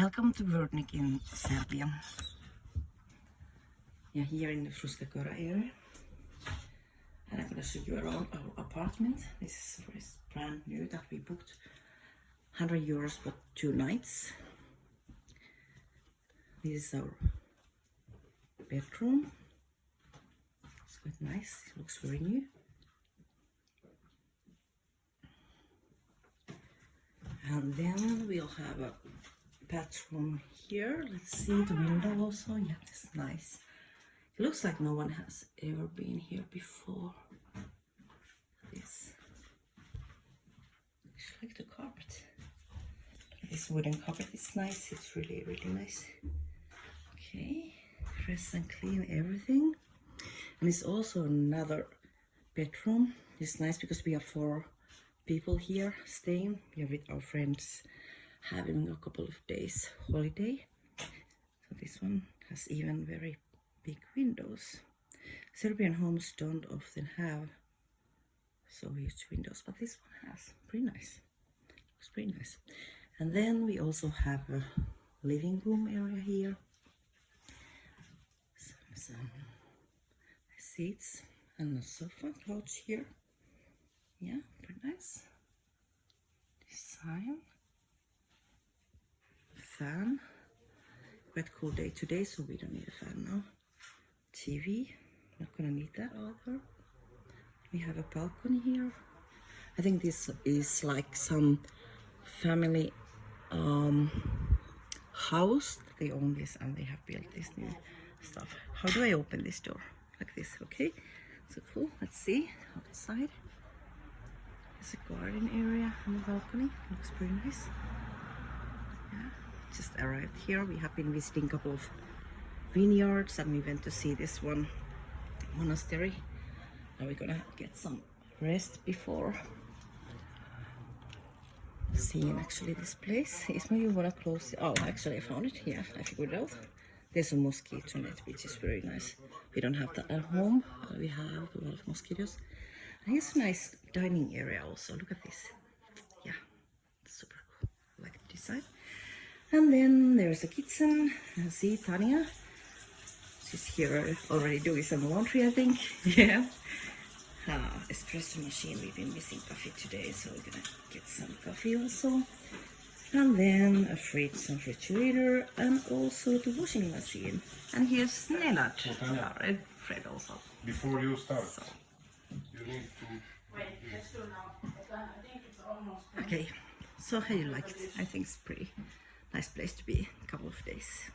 Welcome to Vrdnik in Serbia. You're here in the Fruska Gora area. And I'm gonna show you around our apartment. This is brand new that we booked. 100 euros for two nights. This is our bedroom. It's quite nice. It looks very new. And then we'll have a bathroom here. Let's see the window also. Yeah, it's nice. It looks like no one has ever been here before. This. I like the carpet. This wooden carpet is nice. It's really, really nice. Okay, fresh and clean everything. And it's also another bedroom. It's nice because we are four people here staying. We are with our friends having a couple of days holiday. So this one has even very big windows. Serbian homes don't often have so huge windows, but this one has. Pretty nice. Looks pretty nice. And then we also have a living room area here. Some, some seats and a sofa couch here. Yeah, pretty nice. Design. Fan. Quite cool day today, so we don't need a fan now. TV. Not gonna need that either. We have a balcony here. I think this is like some family um, house. They own this and they have built this new stuff. How do I open this door? Like this, okay? So cool. Let's see outside. There's a garden area on the balcony. Looks pretty nice. Just arrived here. We have been visiting a couple of vineyards and we went to see this one monastery. Now we're gonna get some rest before seeing actually this place. Isma, you wanna close it? Oh, actually I found it here. I figured out. There's a mosquito net, which is very nice. We don't have that at home. We have a lot of mosquitoes. And here's a nice dining area also. Look at this. Yeah, super cool. I like the design. And then there's a kitchen. See Tanya. She's here already doing some laundry, I think. yeah. Uh, espresso machine. We've been missing coffee today, so we're gonna get some coffee also. And then a fridge and refrigerator, and also the washing machine. And here's Nenad, Fred, Fred also. Before you start, So, you need to. Wait, let's do now. I think it's almost... Okay, so how you like it? I think it's pretty nice place to be. A couple of days.